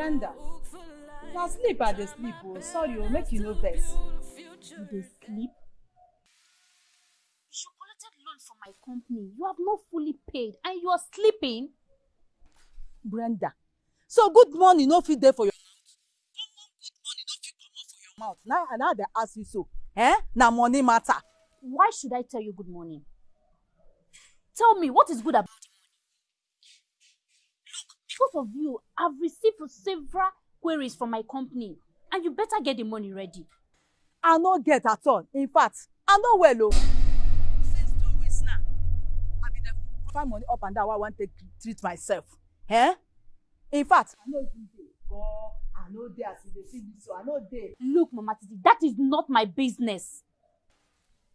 Brenda. Na sleep I dey sleep o. Sorry o, make you no vex. You dey sleep? You collected loan from my company. You have not fully paid and you are sleeping? Brenda. So good morning no fit dey for your mouth? Common good morning no fit comot for your mouth. Now I now dey ask you so. Eh? Na money matter. Why should I tell you good morning? Tell me, what is good about the because of you, I've received several queries from my company and you better get the money ready. I no get at all. In fact, I no well o. Since two weeks now, I be dey find money up and down wey I wan take treat myself. Eh? In fact, I no even dey go. I no dey as you dey see me so. I no dey. Look, Mama Titi, that is not my business.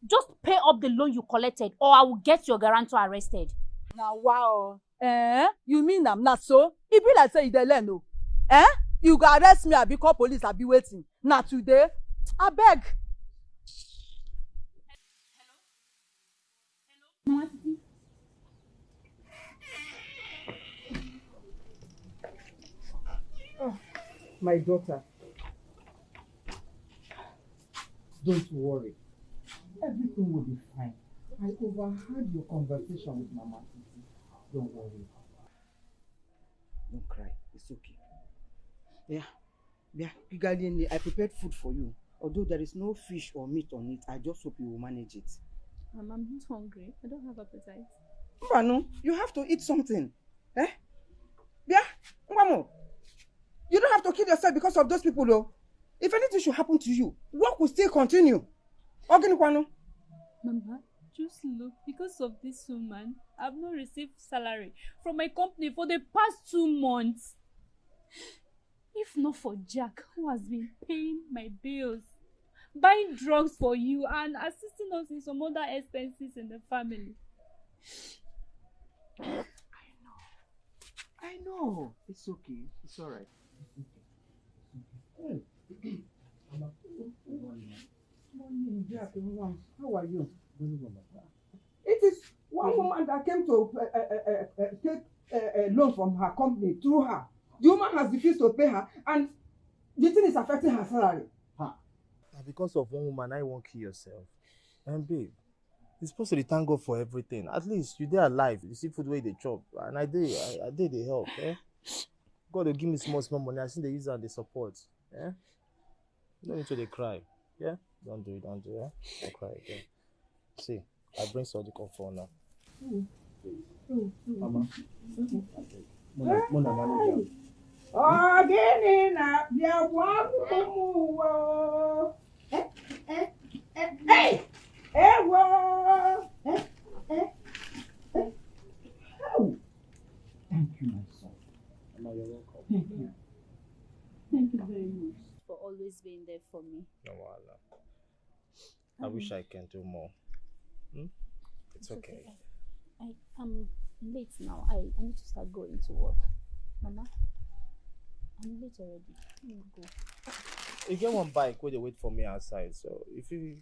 Just pay up the loan you collected or I will get your guarantor arrested. Na wow. Eh? You mean am na so? E be like say you dey learn o. Eh? You go arrest me abi call police abi wetin? Na today? Abeg. Mama Titi, My daughter, don't worry. Everything will be fine. I overheard your conversation with Mama. Don't worry. Don't cry. It's okay. Yeah. Yeah. Pigalini, I prepared food for you. Although there is no fish or meat on it, I just hope you will manage it. Mom, I'm not hungry. I don't have appetite. Mbano, you have to eat something. Eh? Yeah? Mbamo, you don't have to kill yourself because of those people though. If anything should happen to you, work will still continue. Oginikwano. Mama, just look. Because of this woman, I've not received salary from my company for the past two months. If not for Jack, who has been paying my bills, buying drugs for you, and assisting us in some other expenses in the family. I know. I know it's okay. It's all right. Morning, Jack. How are you? It is one woman that came to uh, uh, uh, uh, take uh, uh, loan from her company through her. The woman has refused to pay her, and the thing is affecting her salary. Na because of one woman, I won't kill yourself. And babe, you're supposed to thank God for everything. At least you dey alive. You see food where they chop, and I dey, I, I dey dey help. Eh? God will give me small small money. I see the use and the support. You don't need to cry. Yeah? Don't do it. Don't do it. Eh? Don't cry again. See, I bring something come for now. Mm. Mama. Mm. Mona, Mona manage am. Ọ̀gẹ́ni na bịa gwa ụmụ ụwa. Ewo. Thank you, my son. Mama, you're welcome. Thank you. Thank you very much. for always being there for me. No wahala. I wish I can do more. Hmm? It's okay. I am late now. I, I need to start going to work. Mama, I'm late already. Let me go. You get one bike where they wait for me outside. So if you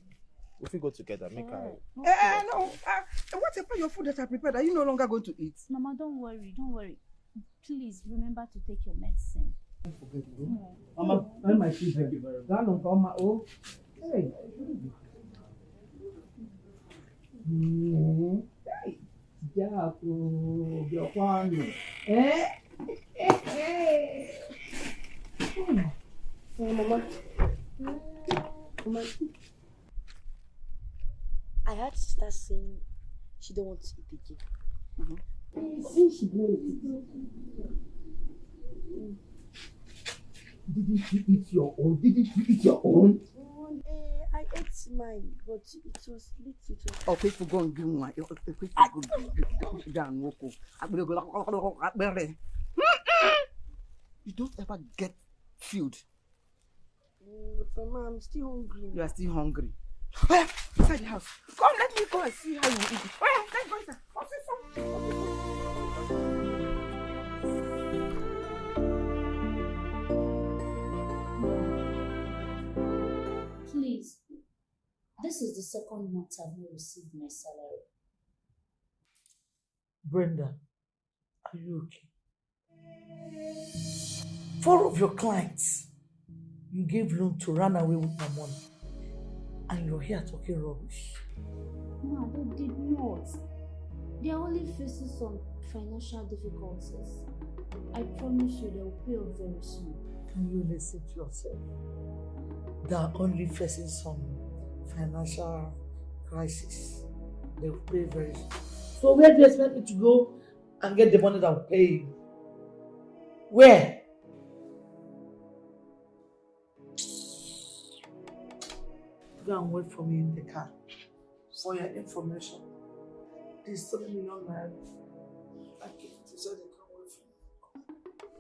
if we go together, make I Alright, no Eh, no. Uh, what about your food that I prepared? Are you no longer going to eat? Mama, don't worry, don't worry. Please remember to take your medicine. Mama, and my children. Thank you very much. Gano o. Hey. Hey. Jaco, Bioquano. Mama. Mama. I heard sister saying she don't want to eat again. Since she don't Didn't you eat your own? Didn't you eat your own? Ate mine, but it was was Okay, for go and give one. Okay, for go down, Woko. You don't ever get filled. Mm, mama, I'm still hungry. You are still hungry. Oh, yeah, inside the house. Come, let me go and see how you eat. Oh, yeah, let's go inside. This is the second month I've not received my salary. Brenda, are you okay? Four of your clients, you gave loan to run away with my money. And you're here talking rubbish. Ma, they did not. They are only facing some financial difficulties. I promise you they will pay off very soon. Can you listen to yourself? They are only facing some financial crisis. They will pay very soon. So where do you expect me to go and get the money that will pay you? Where? Go and wait for me in the car. For your information, this seven million naira. I give it to so they can wait for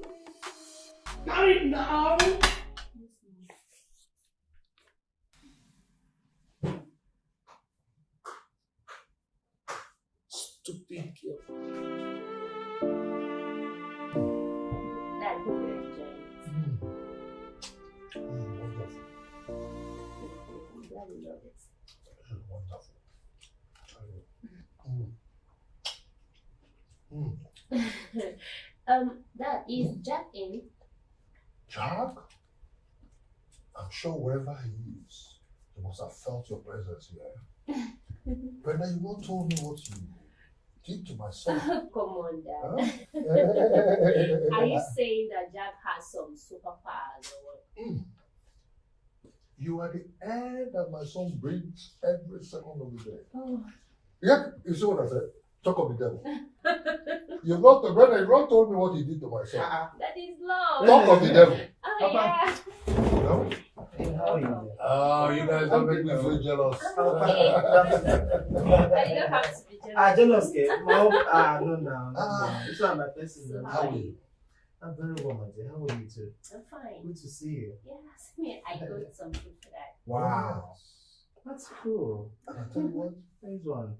me. Carry now! Stupid girl. Dad, hope you're enjoying. Wonderful. I'm glad you love it. Wonderful. Mm. Mm. um, Dad, is Jack in? Jack? I'm sure wherever he is, he must have felt your presence here. Brenda, you won't tell me what you did to my son. Come on, Huh? Dad. Are you saying that Jack has some superpowers or what? Mm. You are the air that my son breathes every second of the day. Oh. Yeah, you see what I said? Talk of the devil. You've not, Brenda, you've not told me what he did to my son. That is love. Talk of the devil. Oh, Papa. yeah. No? Hey, how are you? Oh, you guys don't make me feel jealous. I don't have to be jealous. Ah, jealous? Mom, ah, no, no, no. Ah. This one, my person. So how are you? I'm very well, my dear. How are you too? I'm fine. Good to see you. Yes, me. I got something for that. Wow. That's cool. And I tell you what, Nice one.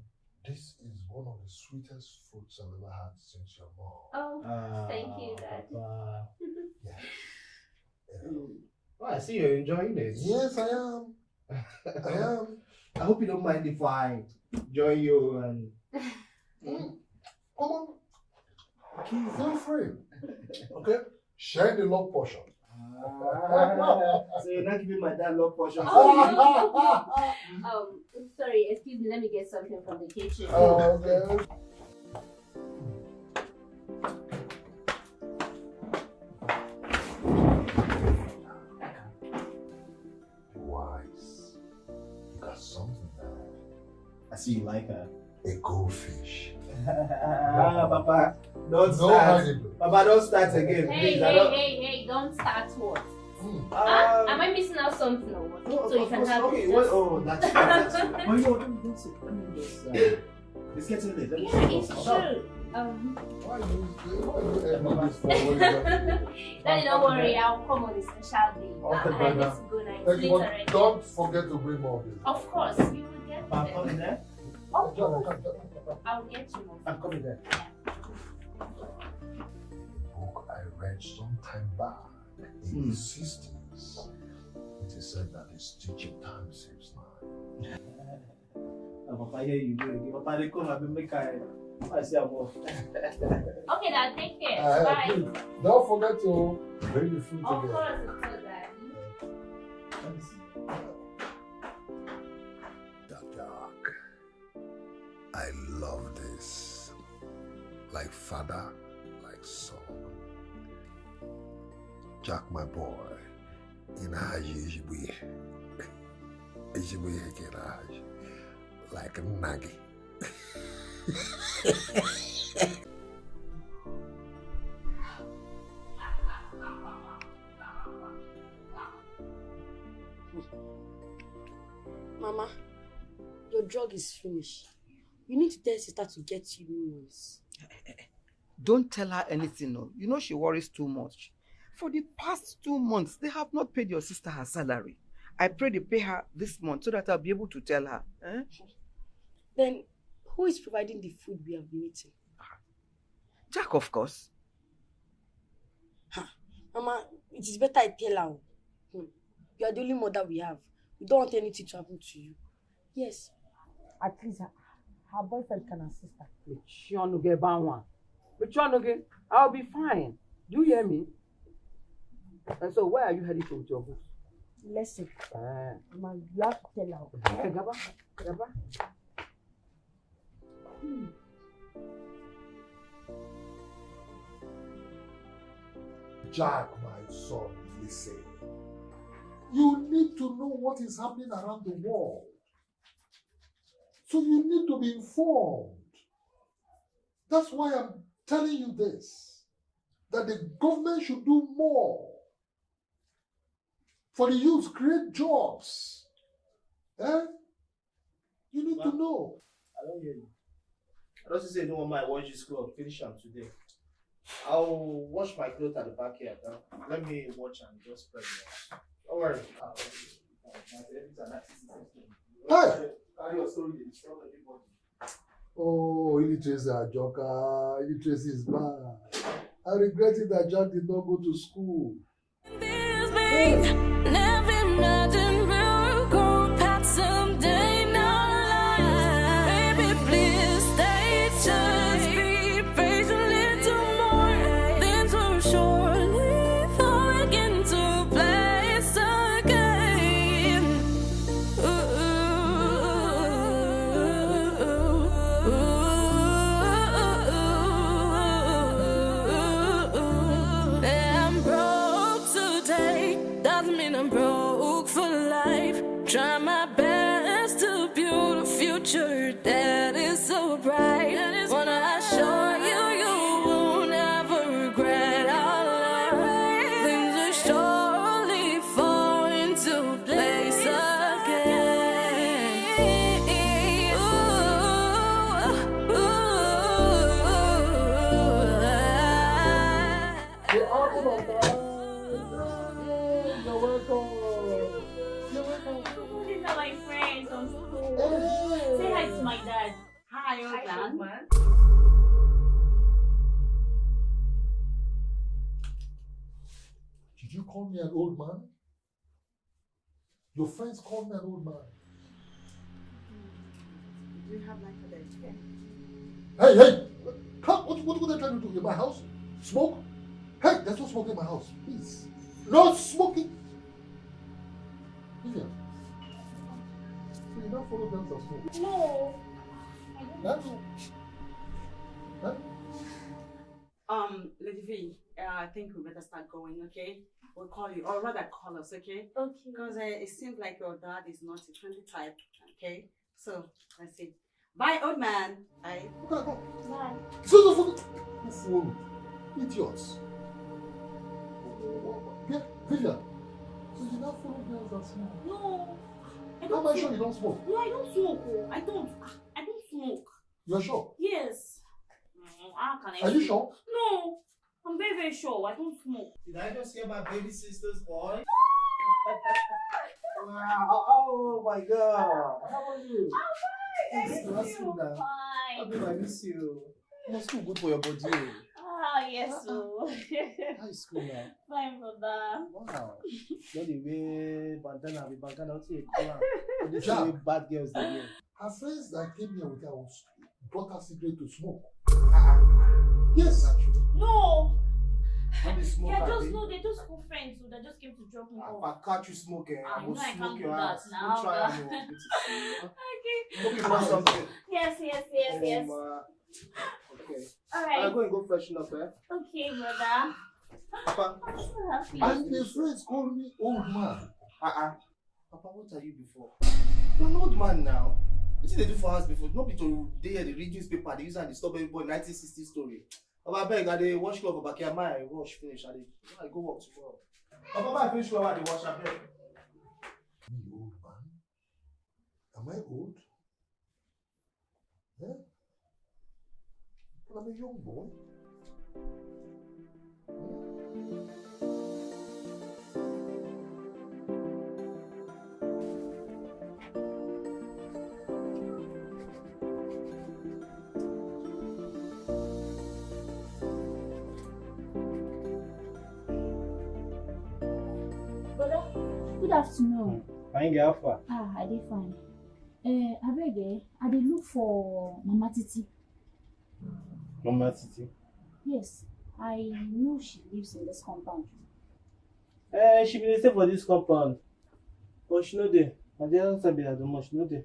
this is one of the sweetest fruits I've ever had since your mom. Oh, Ah, Thank you, Dad. Papa. Yes. Yeah. Oh, I see you're enjoying it. Yes, I am. I am. I hope you don't mind if I join you and. Mm. Come on. Feel free. Okay? Share the love portion. Ah, so you're not giving my dad love portion. Oh, um, sorry, excuse me. Let me get something from the kitchen. Oh, okay. I see you like her. A goldfish. ah, Papa, don't No start. hiding. Papa, don't start again, Hey, please. Hey, don't. hey, hey! Don't start what? Mm. Huh? Um, Am I missing out something or what? No, so you can course, have okay, it well, oh, that's true, that's true. Oh, no, don't, don't. Let me just. Uh, it's getting late. Let me Yeah, sit it's down. true. Um, Why you, why you this for when Daddy, don't worry. I'll come on a special day. Okay, I, I Brenda. need to go now. It's Thank you, late already. don't forget to bring more of this. Of course, you will get Papa, I'm them. coming there. Of John, course, John. I'll get you more. I'm coming there. book I read some time back in Hmm. the 60s. It is said that it's teaching time saves nine. Uh, Papa, here you go again. Papa, they come and make I. I say I'm off. Okay, Dad. Take care. Uh, Bye. please, don't forget to bring the food Of together. course, it's so Daddy. Let me see. I love this. Like father, like son. Jack, my boy, in Hekeraji. Like a nugget. Mama, your drug is finished. You need to tell sister to get you new ones. Don't tell her anything, no. You know she worries too much. For the past two months, they have not paid your sister her salary. I pray they pay her this month so that I'll be able to tell her. Eh? Then, who is providing the food we have been eating? Jack, of course. Mama, it is better I tell her. Hmm. You are the only mother we have. We don't want anything to happen to you. Yes. At least I, her boyfriend can assist her. Mechie ọnụ gị ebe anwa. Mechie ọnụ gị. I'll be fine. Do you hear me? And so where are you heading to with your books? Listen, Ah. Mama, you have tell her. Hey, Gaba, Gaba. Jack, my son, listen. You need to know what is happening around the world. So you need to be informed. That's why I'm telling you this that the government should do more for the youth, create jobs. Eh? You need to know. I don't hear you. I don't say don't want my wash this clothes. Finish them today. I'll wash my clothes at the backyard. Huh? Let me watch and just spread them. Don't worry. I'll- Hey! Carry your story, dey disturb everybody. Oh, illiteracy, Ajoka. Illiteracy is bad. I regret it that Jack did not go to school. Never imagined Your friends call me an old man. Do you have life for this? Yeah. Hey, hey! Come, what, what, what are they trying to do in my house? Smoke? Hey, there's no smoke in my house. Please. No smoking! Vivian. So you now follow them to smoke? No. Huh? Huh? Um, Lady V, uh, I think we better start going, okay? We'll call you, or rather call us, okay? Okay. Because uh, it seems like your dad is not a friendly type, okay? So, let's see. Bye, old man. Bye. Okay, go. Bye. So the fuck? Who fool? Idiots. Yeah, Vivian. So you now follow girls that smoke? No. I How don't am I smoke. sure you don't smoke? No, I don't smoke. oh. I don't. I don't smoke. You're sure? Yes. Mm, How can I? Are you sure? No. I'm very, very sure. I don't smoke. Did I just hear my baby sister's voice? wow. Oh my god. How are you? I'm fine. nice to you. know. Fine. Babe, I miss you. Must feel good for your body. Ah, yes. Ah, ah. So. How is school now? Fine, brother. Wow. Not the way bandana with bandana to a color. This Jack. way bad girls they wear. Her friends that came here with her was brought her cigarette to smoke. Ah, yes. No. When they smoke, Yeah, just no. They're just school friends. So they just came to drop me If off. I catch you smoking, Ah, I will know I smoke can't your do that ass. now, Don't try and. Okay. Hope you something. Yes, yes, yes, yes. Um, uh, okay. All right. go and go freshen up, eh? Okay, brother. Papa. I'm so happy. And the friends call me old man. Uh-uh. Papa, what are you before? You're an old man now. What did they do for us before? Not be to they the read newspaper, they use and disturb everybody 1960 story. I beg, I dey wash cloth for back here, my wash finish, I dey I go work tomorrow. Papa, I finish cloth, I dey wash, I beg. Me, old man? Am I old? Eh? But I'm a young boy. Good afternoon. Fine girl, far. Ah, I did fine. Eh, abeg eh, I dey look for Mama Titi. Mama Titi. Yes, I know she lives in this compound. Eh, she been dey stay for dis compound. But she no dey. Na the other side be her domot, she no dey.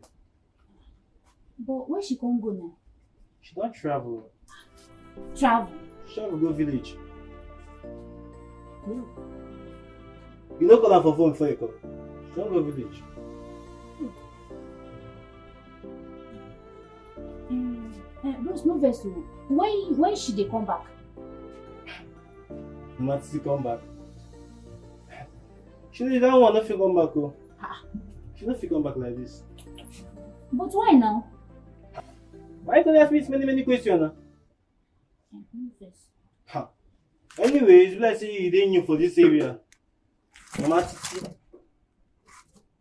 But where she come go now? She don travel. Travel. She travel go village. You no call her for phone before you come. She don go village. Um, uh, Rose, no vex o. When when she dey come back? Mama Titi come back. She that one no fit come back o. She no fit come back like this. But why now? Why you gonna ask me many many questions na? Eh, no vex. Ha. Anyways, like say you dey new for dis area. Mama Titi.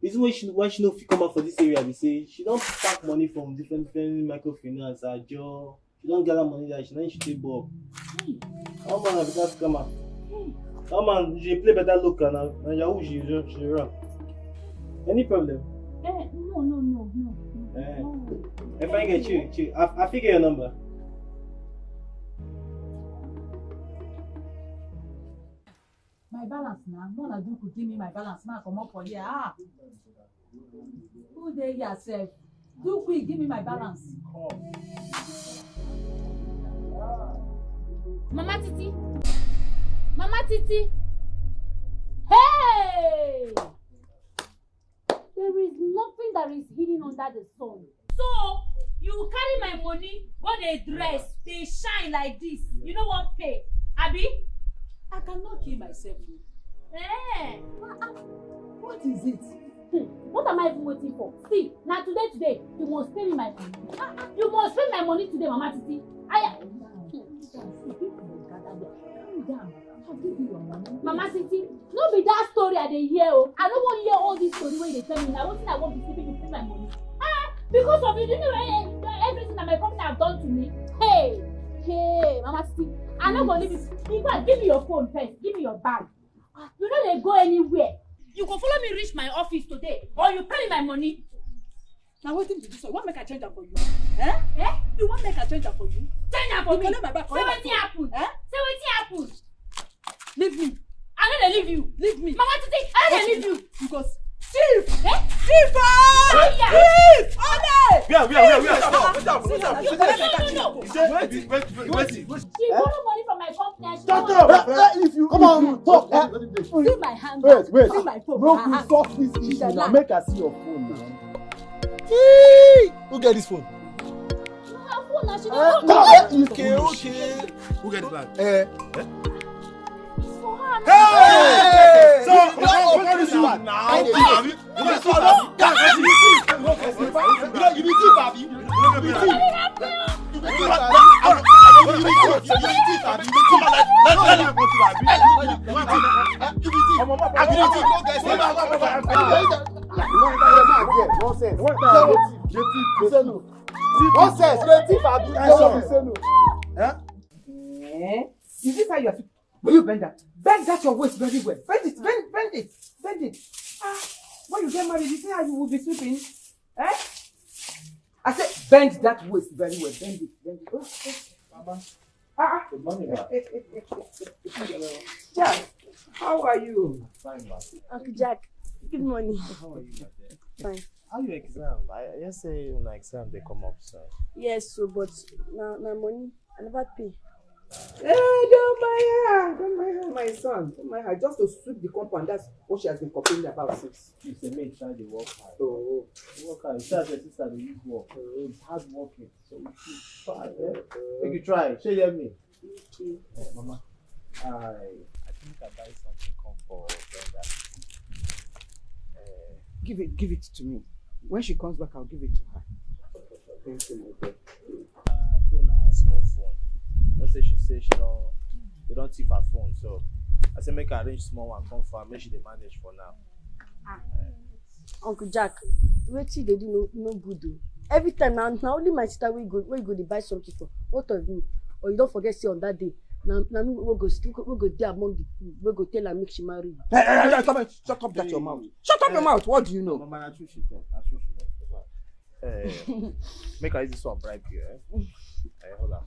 Reason why she why she no fit come out for dis area be say she don pack money from different different microfinance ajo. She don gather money that she na she take bulb. That man na better scammer. That man she dey play better local na na yahoo she dey she dey run. Any problem? Eh, no, no, no, no. Eh. no. If I get you, chill. I I fit get your number. My balance na no na do give me my balance ma comot for here ah who dey here sef do quick give me my balance. Mama Titi. Mama Titi. Hey! There is nothing that is hidden under the sun. So you carry my money go dey dress dey shine like this you no wan pay abi. I cannot kill myself o. Eh. What is it? Hmm, what am I even waiting for? See, na today today you must pay me my money. Ah, ah, you must pay my money today, Mama Titi. I Mama Titi, no be that story I dey hear o. I no wan hear all this story wey you dey tell me na wetin I wan be sleeping pay my money. Ah, because of you, do you know eh, everything that my company have done to me? Hey, hey, Mama Titi, I no go leave you. In fact, give me your phone first. Give me your bag. Ah, You no dey go anywhere. You go follow me reach my office today or you pay me my money. na wetin be dis one you wan make i change am for you eh eh you wan make i change am for you Change am for You me. collect my bag, Say collect my wetin happen? Eh? Say wetin happen? leave me I no dey leave you. leave me Mama Titi, I no dey leave you. because thief Eh? thief ah thief ole Where where where where? Ah, Stop. my card No, no, no. Say wait wait wait wait. She borrow money from my company no up. wan If you come on talk. see my hand Wait, wait. see my phone her we hand solve this issue now. Make I see your phone now. Who get this phone? her phone na she Eh, no wan on. Okay okay. Who get this bag? Eh. Nonsense. Nonsense. You dey thief, abi? Say no. Eh? Is this how you are? Will you bend that? Bend that your waist very well. Bend it, bend, bend it, bend it. Ah, when you get married, you see how you will be sleeping? Eh? I said, bend that waist very well. Bend it, bend it. Oh, oh. Ah, ah. Good morning, ma. Jack, how are you? Fine, ma. Uncle Jack, good morning. How are you, ma? Fine. How your exam? I hear say una exam dey come up so. Yes, so but na na money I never pay. Hey, don't mind her. Don't mind her, my son. Don't mind her. Just to sweep the compound. That's what she has been complaining about since. You say make try dey work hard. Oh, Work hard. You see as your sister dey use work. It's hard working. So you should try. Eh? Make you try. Shey you hear me? Okay. Eh, mama. I I think I buy something come for Brenda. Eh, give it, give it to me. When she comes back, I'll give it to her. Thank you, my dear. Know say she say she don they don thief her phone so I say make I arrange small one come for her make she dey manage for now. Uncle Jack, wetin you dey do no no good o. Every time na na only my sister wey go wey go dey buy something for both of you or you don forget say on that day na na me wey go still wey go dey among the two wey go tell am make she marry you. Hey, hey, hey, stop it. Shut up that your mouth. Shut up your mouth. What do you know? Mama na true she talk na true she talk. Eh, make I use this one bribe you. Eh? Eh, hold on.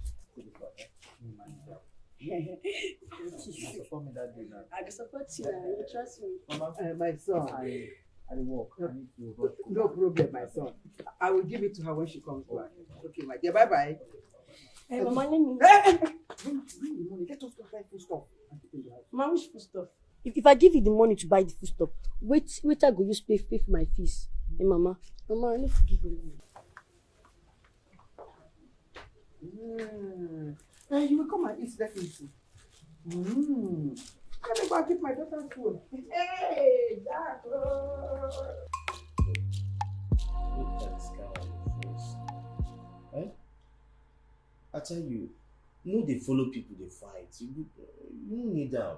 Support me that day now. I can support you. You trust me. Mama, uh, my son, I, I dey work. I need to rush. No problem, my son. I will give it to her when she comes back. Okay, my dear. Bye bye. Hey, Mama, let me. Bring, bring the money. Let us go buy food stuff. and the house. Mama, which food stuff? If, if I give you the money to buy the food stuff, wait, wait, I go use pay, pay for my fees. Hey, Mama. Mama, I need to give you money. Mm. Uh, you will come and eat definitely. Mm. Let me go and keep my daughter's food. Hey, Jack. Face. Eh? I tell you, no they follow people they fight. You, you need am.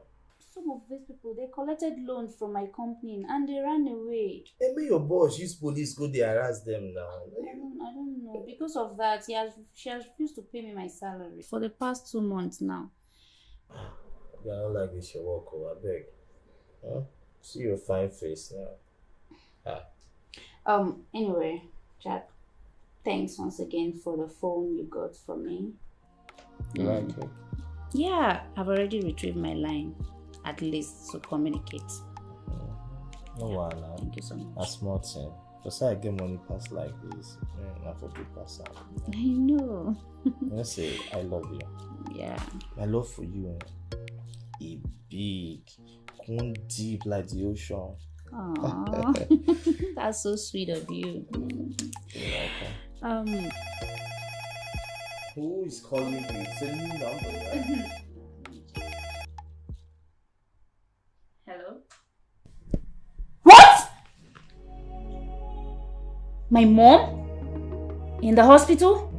Some of these people, they collected loans from my company and they ran away. Hey, make your boss use police go dey harass them now. I don't, I don't know. Because of that, he has, she has refused to pay me my salary for the past two months now. Yeah, I don't like this your work, oh, abeg. Huh? See your fine face now. Ah, Um. Anyway, Jack, thanks once again for the phone you got for me. you like it? Yeah, I've already retrieved my line, at least to communicate. No wahala. Thank you so much. Na small thing. For say I get money pass like this, eh, na for big pass am. I know. Know say I love you. Yeah. My love for you, eh, e big, come deep like the ocean. Aw, that's so sweet of you. Um. Who is calling me? It's a new number, right? My mom? In the hospital?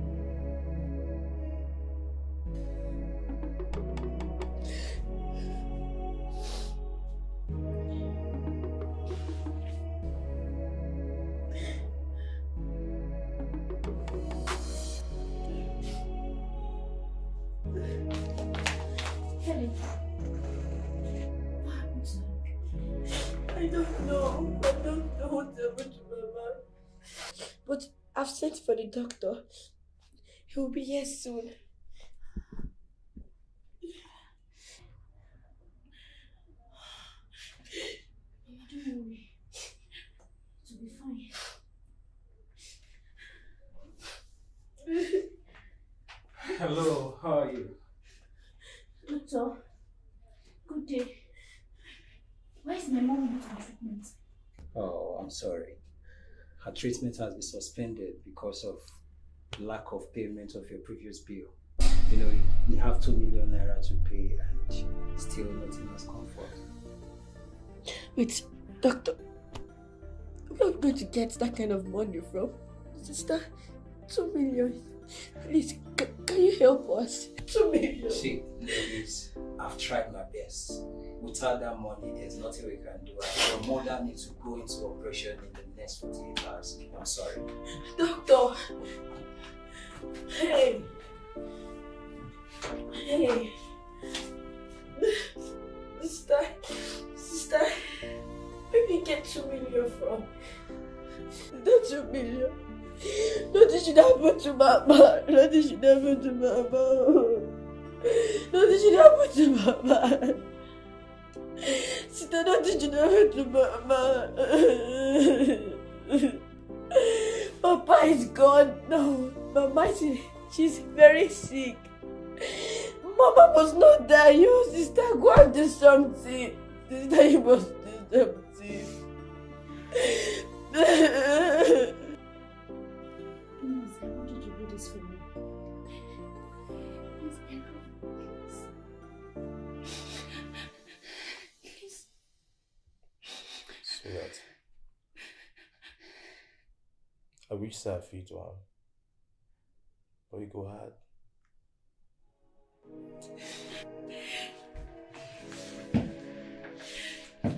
Soon. Mama, don't worry. It'll be fine. Hello, how are you? Doctor, good day. Why is my mom not on treatment? Oh, I'm sorry. Her treatment has been suspended because of lack of payment of your previous bill. You know, you have two million naira to pay and still nothing has come forth. Wait, doctor. Where are we going to get that kind of money from? Sister, two million. Please, can you help us? Two million. See, ladies, I've tried my best. Without that money, there's nothing we can do. Your mother needs to go into operation in the next 48 hours. I'm sorry. Doctor. Hey. Hey. Sister. Sister. Did you get two million from? Not two million. Nothing should happen to Mama. Nothing should happen to Mama. Nothing should happen to Mama. Sister, nothing should happen to Mama. Papa is gone now. Mama, she, she's very sick. Mama must not die. You, sister, go and do something. Sister, you must do something. Please, I wanted to do this for me. Please, I love you. Please. Sweetheart. I wish say I fit one. But you go hard.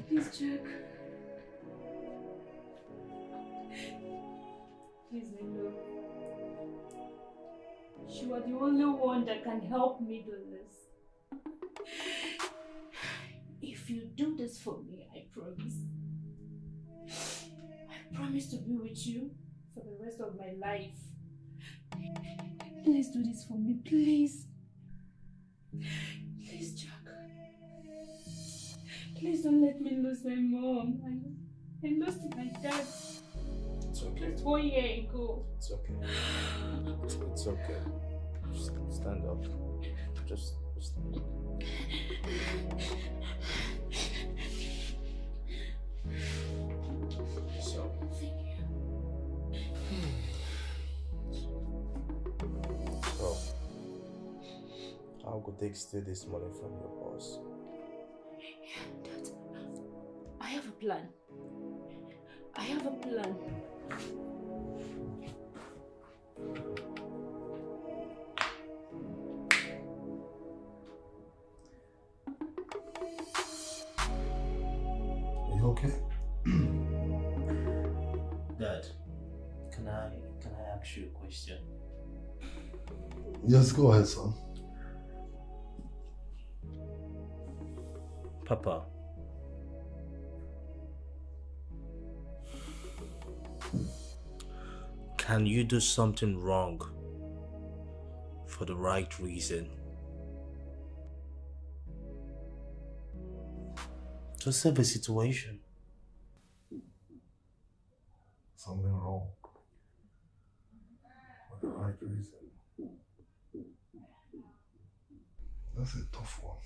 Please, Jack. Please, you. You are the only one that can help me do this. If you do this for me, I promise. I promise to be with you for the rest of my life. Please do this for me, please. Please, Jack. Please don't let me lose my mom. I, I lost my dad It's okay. one year ago. It's okay. It's okay. Just stand up. Just, just stand up. How could they steal this money from your boss? Dad, I have a plan. I have a plan. Are you okay? Dad, can I can I ask you a question? Yes, go ahead, son. Papa, Can you do something wrong for the right reason? To save a situation. Something wrong. For the right reason. That's a tough one.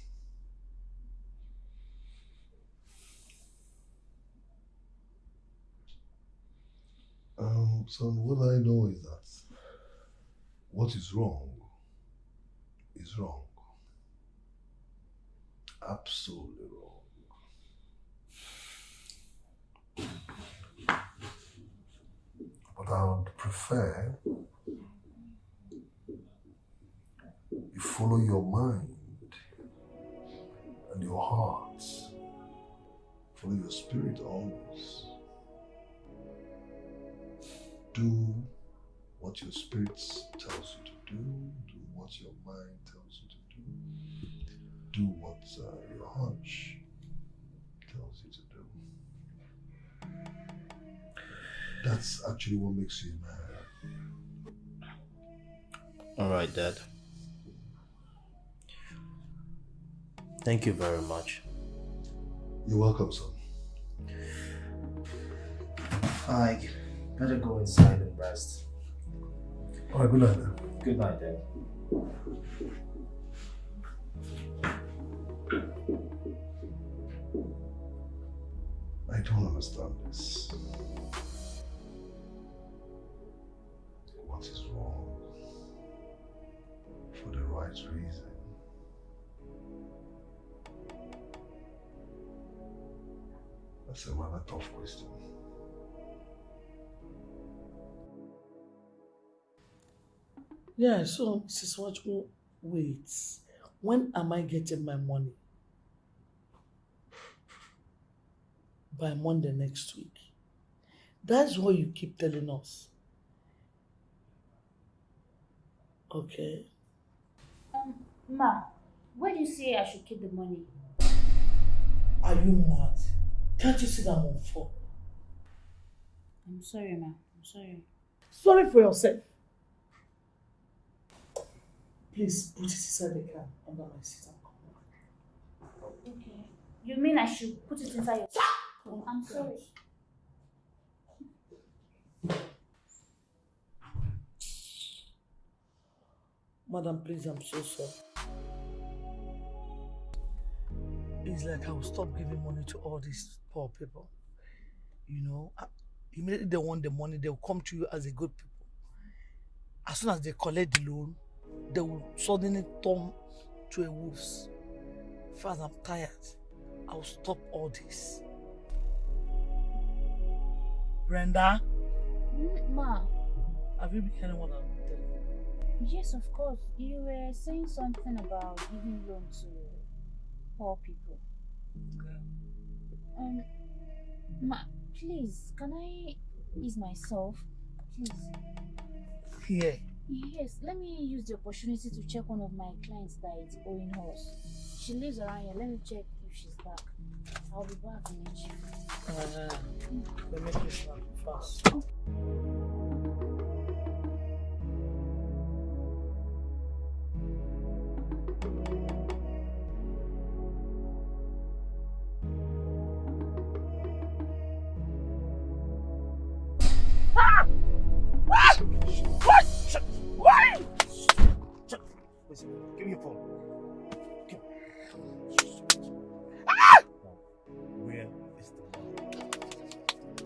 Um, son, what I know is that what is wrong is wrong. Absolutely wrong. But I would prefer you follow your mind and your heart. Follow your spirit always. Do what your spirit tells you to do. Do what your mind tells you to do. Do what uh, your hunch tells you to do. That's actually what makes you a man. Alright, Dad. Thank you very much. You're welcome, son. I better go inside and rest. All right, good night then. Good night, Dad. I don't understand this. What is wrong? For the right reason. That's a rather tough question. Yeah, so Mrs. Watchman, wait. When am I getting my money? By Monday next week. That's what you keep telling us. Okay. Um, Ma, where do you say I should keep the money? Are you mad? Can't you see that I'm on phone? I'm sorry, Ma. I'm sorry. Sorry for yourself. Please put it inside the car under my seat and come Okay. You mean I should put it inside your... Oh, I'm sorry. Madam, please, I'm so sorry. It's like I will stop giving money to all these poor people. You know, immediately they want the money, they'll come to you as a good people. As soon as they collect the loan, they will suddenly turn to a wolves. Father, I'm tired. I'll stop all this. Brenda, Mm, Ma, have you been hearing what I'm telling you? yes, of course. You were saying something about giving loan to poor people. Um, Ma, please, can I ease myself? Please. Here. Yes, let me use the opportunity to check one of my clients that is owing us. She lives around here. Let me check if she's back. I'll be back in a jiffy. Uh, let me just fast.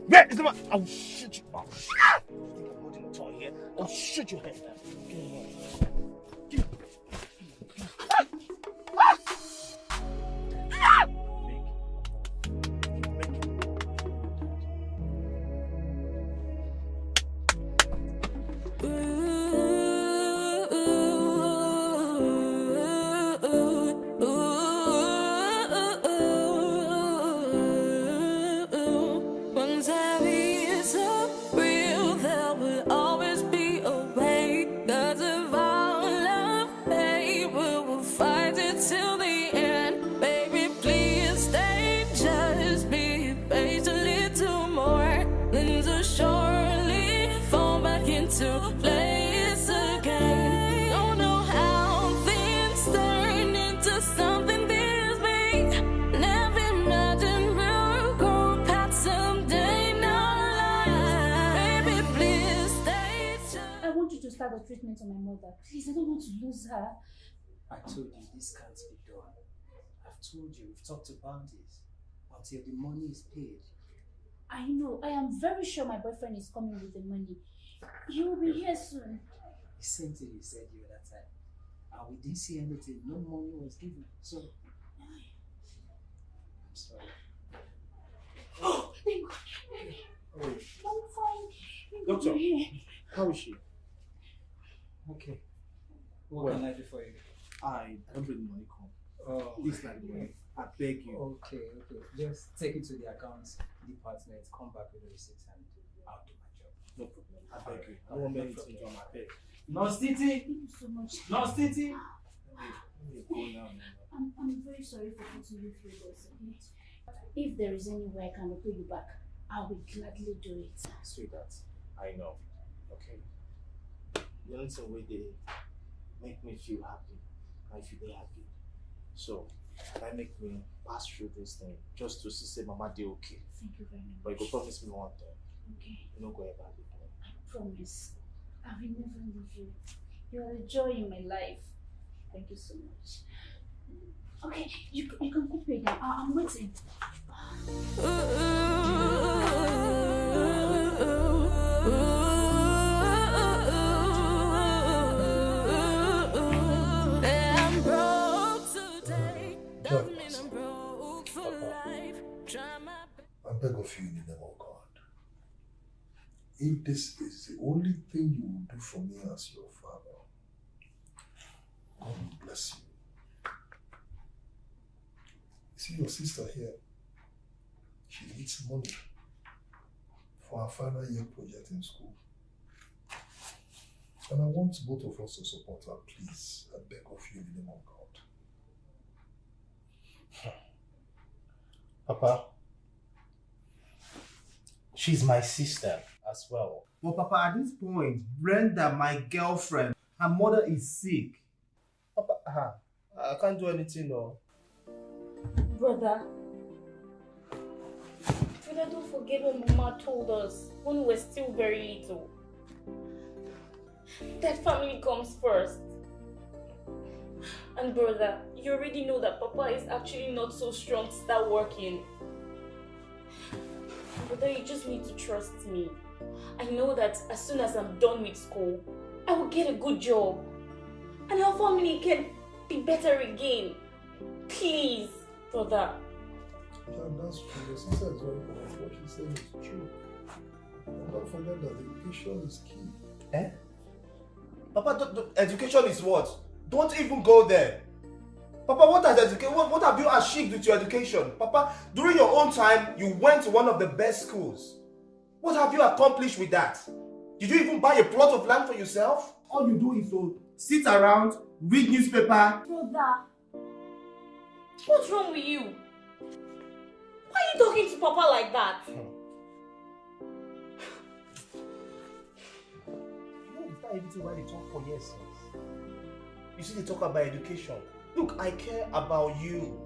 Where is the man? I will oh, shoot you. Oh, I'll shoot you. You think holding a toy here? Oh, I'll shoot your head. Very sure my boyfriend is coming with the money. He will be here soon. The same thing you said the other time. And we didn't see anything. No money was given. So, I'm sorry. Oh, thank God. Oh, I'm fine. Doctor, how is she? Okay. What Well, can I do for you? I don't bring the money come. Oh. This is not the money. I beg you. Okay, okay. Just take it to the accounts department, come back with the receipts, and I'll do my job. No problem. I beg you. I don't want anything done. I beg. Nurse Titi! Thank you so much. Nurse Titi! Let me go now. I'm, I'm very sorry for putting you through this, okay? If there is any way I can repay you back, I will gladly do it. Sweetheart, I know. Okay. The only thing way they make me feel happy, I feel happy. So, that make me pass through this thing just to see say mama dey okay. Thank you very much. But you much. go promise me one thing. Okay, You no go ever leave me. I promise. I will never leave you. You are the joy in my life. Thank you so much. Okay, you, you can go pay them. I, I'm waiting. I'm I beg of you in the name of God. If this is the only thing you will do for me as your father, God will bless you. See your sister here, she needs money for her final year project in school. And I want both of us to support her, please. I beg of you in the name of God. Papa, she's my sister as well. But Papa, at this point, Brenda, my girlfriend, her mother is sick. Papa, ah, I can't do anything, no. Brother. Brother, don't forget what Mama told us when we were still very little. That family comes first. And brother, you already know that Papa is actually not so strong to start working. Brother, you just need to trust me. I know that as soon as I'm done with school, I will get a good job. And our family can be better again. Please, brother. Yeah, that's true. Your sister is very correct. What she said is true. And don't forget that education is key. Eh? Papa, don't, don't- education is what? Don't even go there. Papa, what has education? What, what have you achieved with your education? Papa, during your own time, you went to one of the best schools. What have you accomplished with that? Did you even buy a plot of land for yourself? All you do is to sit around, read newspaper. Brother, what's wrong with you? Why are you talking to Papa like that? Hmm. You know, it's not everything why they talk for years. You see, they talk about education. Look, I care about you,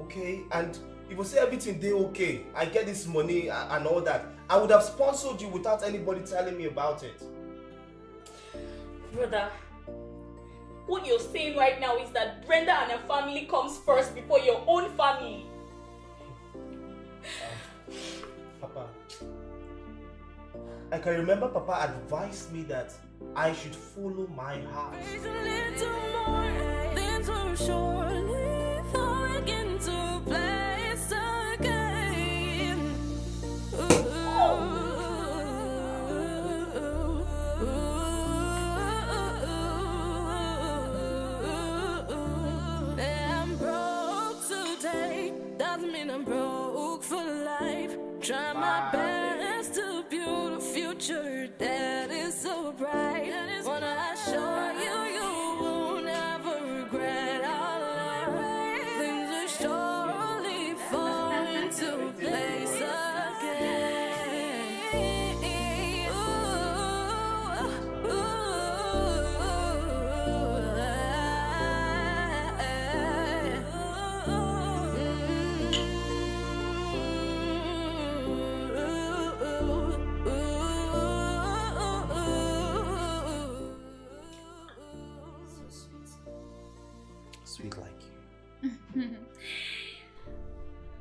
okay? And if you say everything they okay, I get this money and all that, I would have sponsored you without anybody telling me about it. Brother, what you're saying right now is that Brenda and her family comes first before your own family. Papa, I can remember Papa advised me that I should follow my heart. Doesn't mean I'm broke for life. Try my best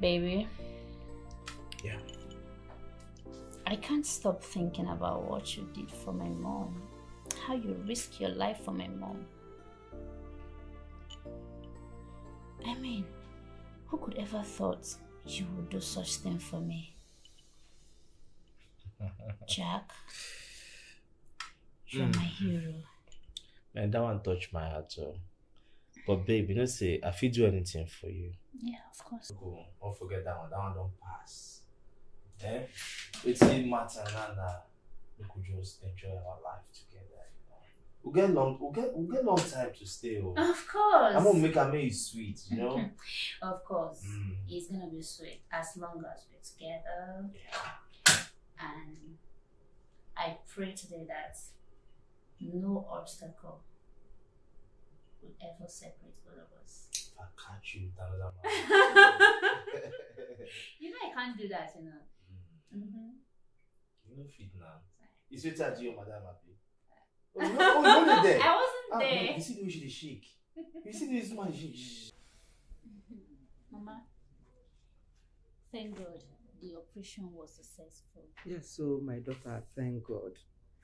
Baby. Yeah. I can't stop thinking about what you did for my mom. How you risked your life for my mom. I mean, who could ever thought you would do such thing for me? Jack, you're Mm. my hero. Man, that one touched my heart too. But babe, you know say I fit do anything for you. Yeah, of course. Go, don't forget that one. That one don't pass. Eh? It's a matter now that we could just enjoy our life together. You know? We'll get long. We'll get. We'll get long time to stay. Oh. Of course. I'm gonna make a make it sweet. You know. Of course. Mm. It's gonna be sweet as long as we're together. And I pray today that no obstacle will ever separate both of us. If I catch you, with another man. You know I can't do that, you know. Mm-hmm. you know fit now. You sweet at you, madam happy. Oh, you know, oh, you know there. I wasn't Ah, there. no, you see the way she shake. You see the way this man shake. Mama, thank God the operation was successful. Yes, so my daughter, thank God.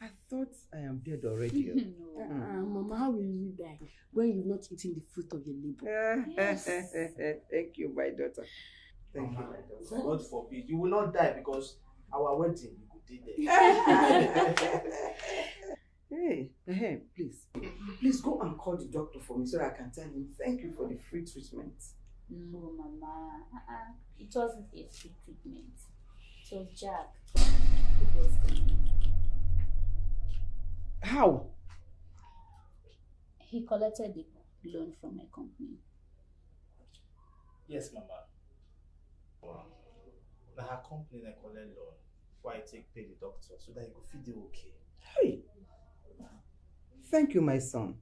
I thought I am dead already. no. Uh, Mama, how will you die when you've not eaten the fruit of your labor? Yes. Thank you, my daughter. Thank you, my daughter. God forbid. You will not die because our wedding, you could be there. Hey, hey, please, please go and call the doctor for me so that I can tell him thank you for the free treatment. No, Mama. Uh-uh. It wasn't a free treatment. It was Jack. It was How? He collected the loan from my company. yes, mama. Wow. Now her company I collect loan. Why I take pay the doctor so that he go feed you okay. Hey, thank you, my son.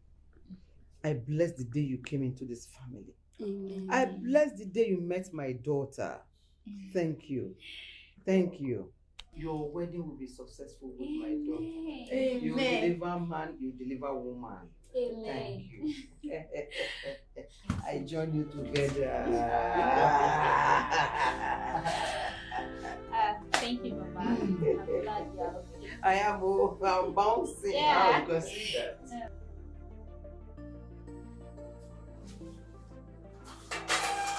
I bless the day you came into this family. Amen. I bless the day you met my daughter. Thank you. Thank you. Your wedding will be successful with my daughter. You Amen. deliver man, you deliver woman. Amen. Thank you. I join you together. Uh, thank you, Mama. I'm glad you are okay. I am oh, I'm bouncing. Yeah. Now you can that. Yeah.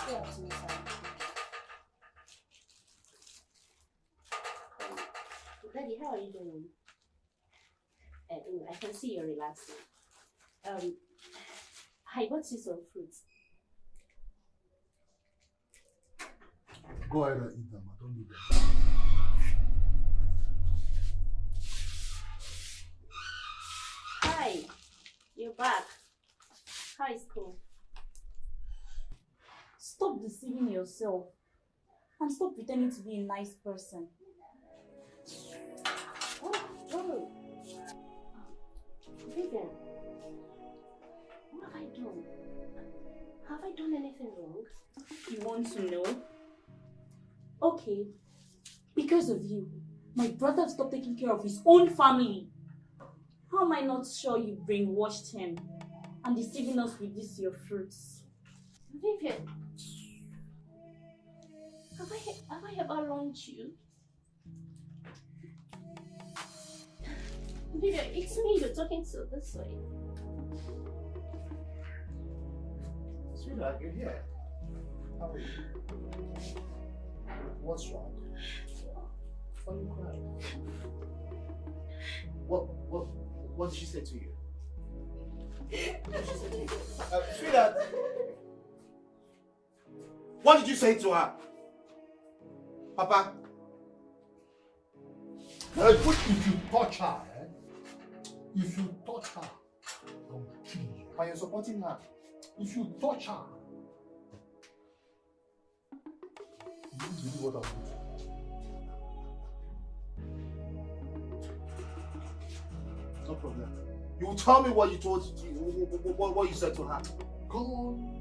Stay up to me, sir. Daddy, how are you doing? Uh, I can see you're relaxing. Um, I bought you some fruits. Go ahead and eat them. I don't need them. Hi, you're back. How is school? Stop deceiving yourself and stop pretending to be a nice person. Vivian, what have I done? Have I done anything wrong? You want to know? Okay. Because of you, my brother stopped taking care of his own family. How am I not sure you brainwashed him and deceiving us with this your fruits? Vivian, Have I have I ever wronged you? Baby, it's me you're talking to this way. Sweetheart, you're here. How are you? What's wrong? Why are you crying? What, what, what did she say to you? What did she say to you? Uh, sweetheart! What did you say to her? Papa? Uh, what if you touch her? If you touch her, kill you. Supporting her? If you touch her, you won't believe what do. No problem. You will tell me what you told, what, what, you said to her. Come on.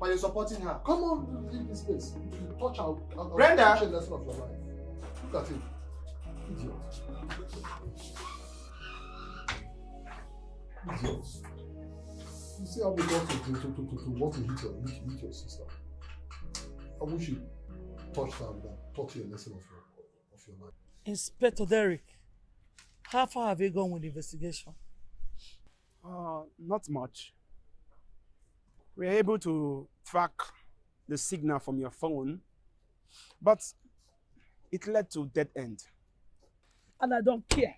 But you're supporting her. Come on, leave this place. If you touch her, I'll, I'll Brenda! teach you a lesson of your life. Look at him. Idiot. Idiot. You see how we got to, to, to, to, to want to hit your, hit, hit your sister. I wish you touched her and taught you a lesson of your, of your life. Inspector Derek, how far have you gone with the investigation? Uh, not much. We are able to track the signal from your phone, but it led to dead end. And I don't care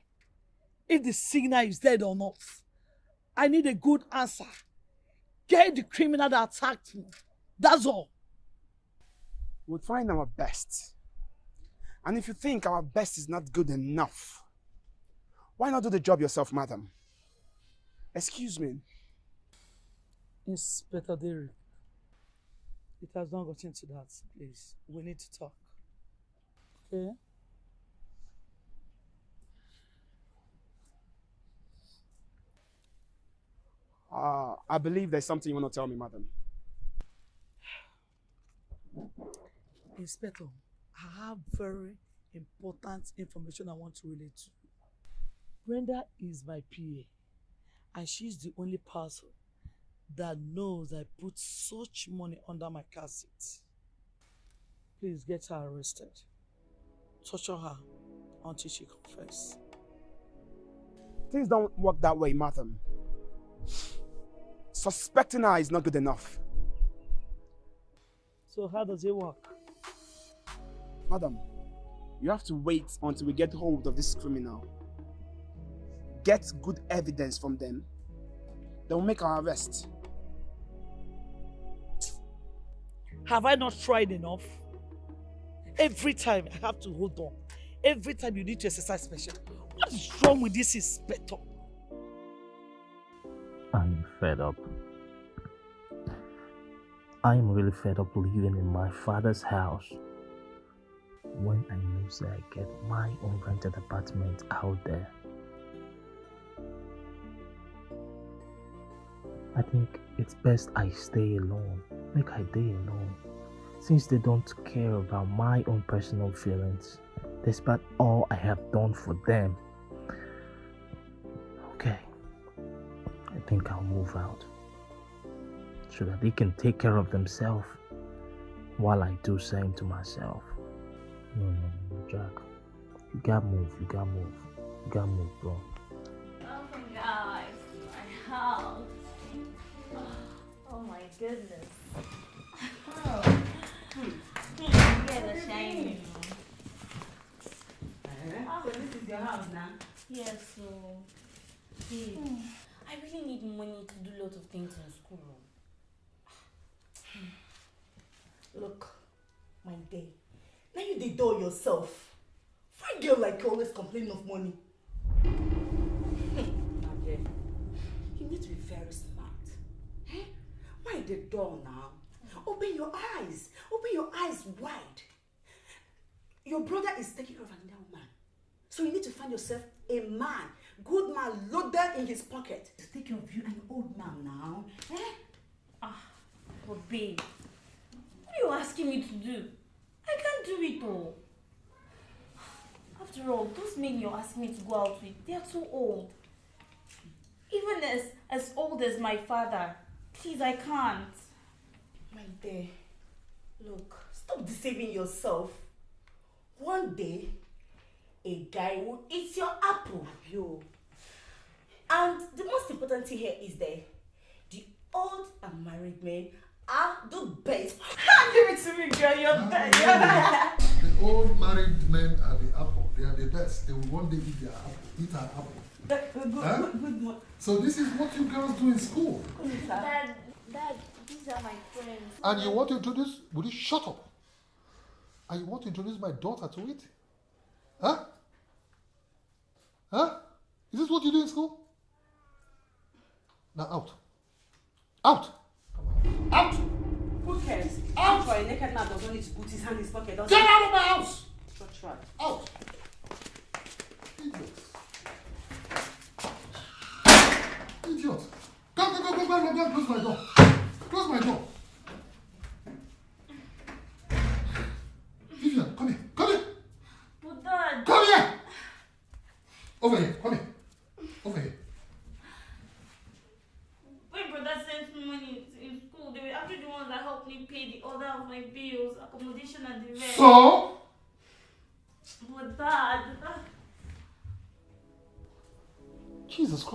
if the signal is dead or not. I need a good answer. Get the criminal that attacked me. That's all. We'll try our best. And if you think our best is not good enough, why not do the job yourself, madam? Excuse me. Inspector Derek, it has not gotten to that, please. We need to talk. Okay? Uh, I believe there's something you want to tell me, madam. Inspector, I have very important information I want to relate to. Brenda is my PA, and she's the only person that knows I put such money under my car seat. Please get her arrested. Torture her until she confess. Things don't work that way, madam. Suspecting her is not good enough. So how does it work? Madam, you have to wait until we get hold of this criminal. Get good evidence from them. Then we'll make our arrest. Have I not tried enough? Every time I have to hold on. Every time you need to exercise special. What is wrong with this inspector? Fed up. I'm really fed up living in my father's house. When I know that I get my own rented apartment out there. I think it's best I stay alone. Make I stay alone. Since they don't care about my own personal feelings, despite all I have done for them. Think I'll move out. So that they can take care of themselves while I do same to myself. No, no, no, Jack. You gotta move, you gotta move. You gotta move, bro. Welcome guys to my house. Oh my goodness. Oh. Hmm. Yeah, the shiny. Uh-huh. So this is your house now? Yes, so babe, I really need money to do a lot of things in school. Look, my day. Now you the door yourself. Fine girl like you always complain of money. You need to be very smart. Eh? Why the door now? Open your eyes. Open your eyes wide. Your brother is taking care of another woman. So you need to find yourself a man, good man, loaded in his pocket. To take care of you, an old man now. Eh? Ah, but babe, what are you asking me to do? I can't do it all. After all, those men you're asking me to go out with, they are too old. Even as as old as my father. Please, I can't. My dear, look, stop deceiving yourself. One day, a guy will eat your apple. Yo, And the most important thing here is that the old and married men are the best. Give it to me, girl. You're the best. The old married men are the apple. They are the best. They will one day eat their apple. Eat our apple. Good, good, Huh? good, good morning. So this is what you girls do in school. Dad, Dad, these are my friends. And you want to introduce? Will you shut up? And you want to introduce my daughter to it? სულ და აუთ აუთ აუთ Who cares? Out! Why, naked man doesn't need to put his hand in his pocket. Get out of my house!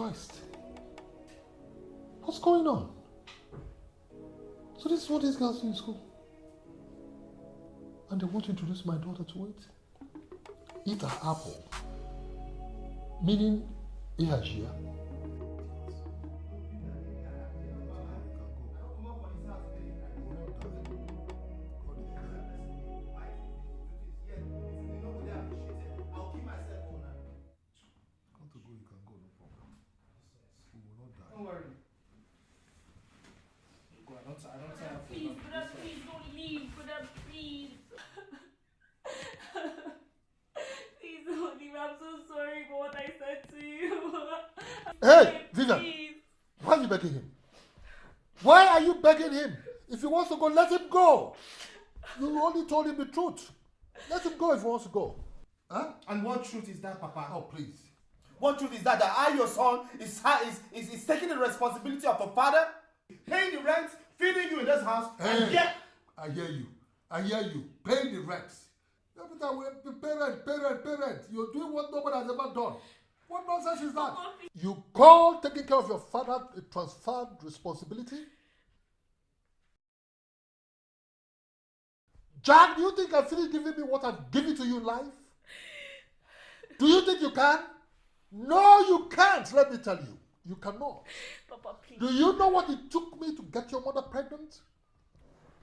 Christ. What's going on? So this is what these girls do in school. And they want to introduce my daughter to it. Eat an apple. Meaning, Ihajia. Don't wants to go. Huh? And what truth is that, Papa? Oh, please. What truth is that? That I, your son, is, is, is, is taking the responsibility of a father, paying the rent, feeding you in this house, and Hey, yet I hear you. I hear you. Paying the rent. Every time we parent, parent, parent. You're doing what nobody has ever done. What nonsense is that? You call taking care of your father a transferred responsibility? Jack, do you think I finish giving me what I've given to you in life? Do you think you can? No, you can't, let me tell you. You cannot. Papa, please. Do you know what it took me to get your mother pregnant?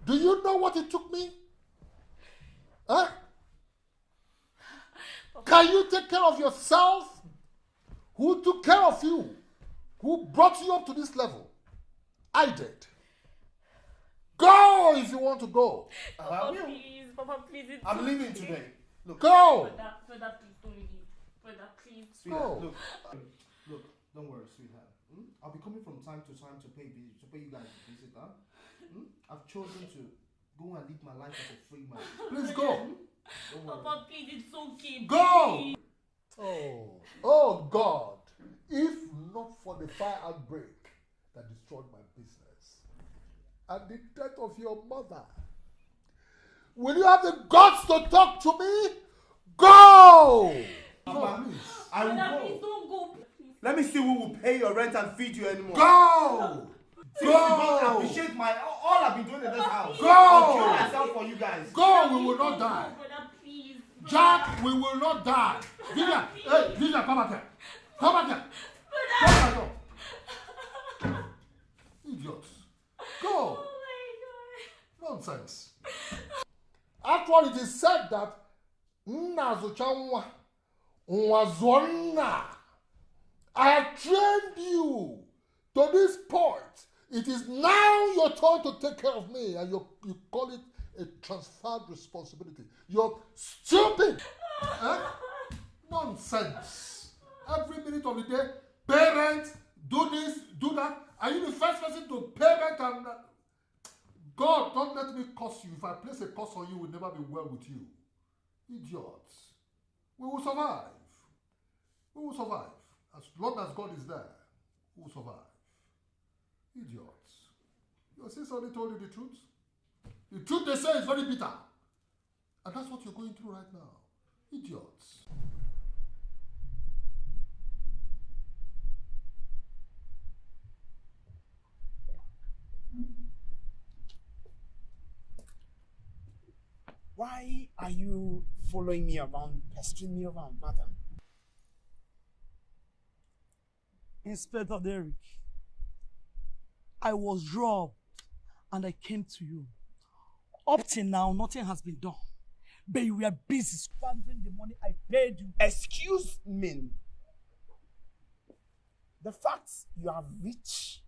Do you know what it took me? Huh? Can you take care of yourself? Who took care of you? Who brought you up to this level? I did. Go if you want to go. Papa, please. Papa, please. It's I'm okay. leaving today. Look, Go. Brother, brother, please don't leave. Brother, please. Sweetheart, Go. look, look, don't worry, sweetheart. Hmm? I'll be coming from time to time to pay vi- to pay you guys a visit. Huh? Hmm? I've chosen to go and live my life as a free man. Please go. Don't worry. Papa, please. It's okay. Go. Oh, oh God. If not for the fire outbreak that destroyed my business and the death of your mother, will you have the guts to talk to me? Go! Papa, I will Brother, go. don't go. Let me see who will pay your rent and feed you anymore. Go! Since you don't appreciate my all I've been doing in this house. Go! I'll kill myself for you guys. Go, we will not die. Jack, we will not die. Vivian, hey, Vivian, come back here. Come back here. Come back here. Go. Nonsense. Actually, it is said that nna zụcha nwa, nwa zụọ nna. I have trained you to this point. It is now your turn to take care of me, and you, you call it a transferred responsibility. You're stupid. Eh? Nonsense. Every minute of the day, parent, do this, do that. Are you the first person to parent and uh, God, don't let me curse you. If I place a curse on you, it will never be well with you. Idiots. We will survive. We will survive. As long as God is there, we will survive. Idiots. Your sister only told you the truth. The truth they say is very bitter. And that's what you're going through right now. Idiots. Why are you following me around, pestering me around, madam? Inspector Derek, I was robbed and I came to you. Up till now, nothing has been done. But you were busy squandering the money I paid you. Excuse me. The fact you are rich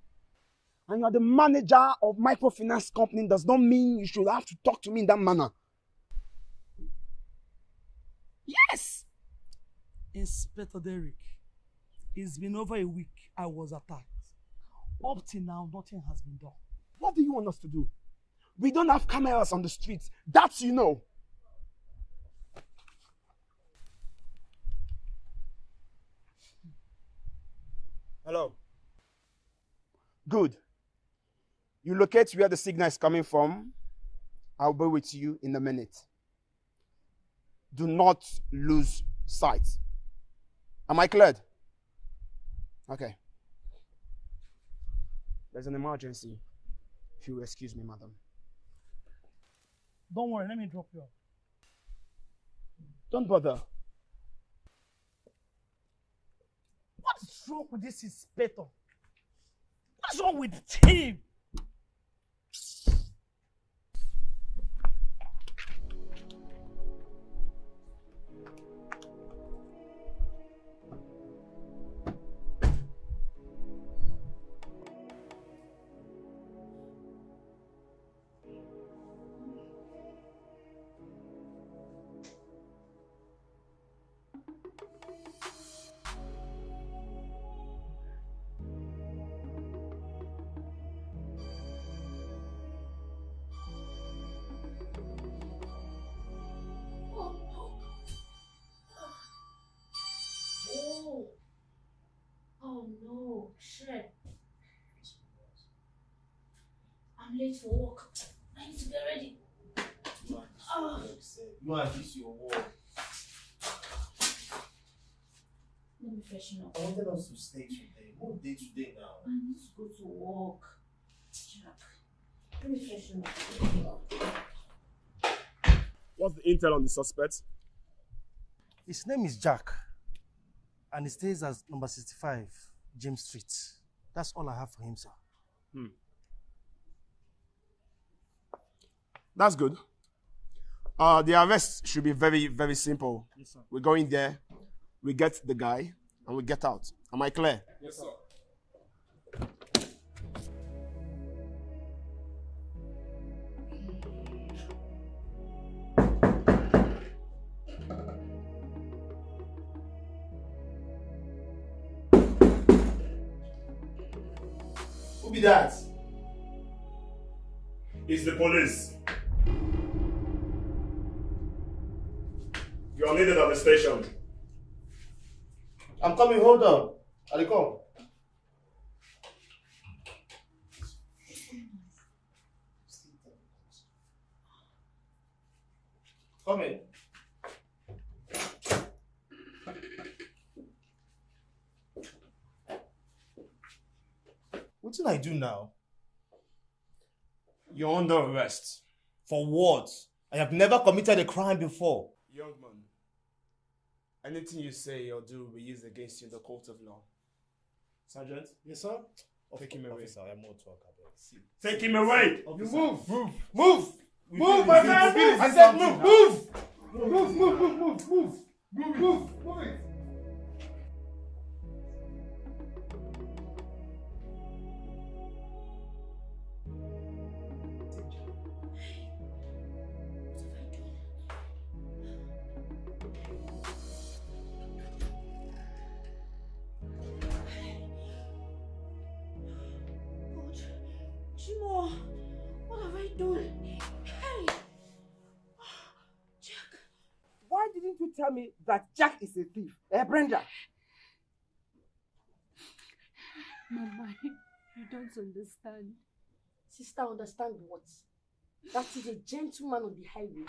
and you are the manager of microfinance company does not mean you should have to talk to me in that manner. Yes! Inspector Derek, it's been over a week I was attacked. Up till now, nothing has been done. What do you want us to do? We don't have cameras on the streets. That you know. Hello. Good. You locate where the signal is coming from. I'll be with you in a minute. Do not lose sight. Am I cleared? Okay. There's an emergency. If you excuse me, madam. Don't worry, let me drop you off. Don't bother. What is wrong with this inspector? What's wrong with him? I'm for work. I need to get ready. Oh. You are this your work. Let me freshen up. I wanted us to stay today. What day today now? I need to go to work. Jack, let me freshen up. What's the intel on the suspect? His name is Jack, and he stays at number 65, James Street. That's all I have for him, sir. Hmm. That's good. Uh, the arrest should be very, very simple. Yes, sir. We go in there, we get the guy, and we get out. Am I clear? Yes, sir. Who be that? It's the police. You are needed at the station. I'm coming, hold on. I'll come. Come in. What did I do now? You're under arrest. For what? I have never committed a crime before. Young man, anything you say or do will be used against you in the court of law. Sergeant? Yes, sir. Take him away. Officer, I am more talk about. See. Take him away. You move. Move. Move. We Move, my we man. feel Move. I it's said something move. now. Move. Move. Move. Move. Move. Move. Move. Move. Chimo, what have I done? Hey, Jack. Why didn't you tell me that Jack is a thief? Eh, Brenda? Mama, you don't understand. Sister, understand what? That is a gentleman on the highway.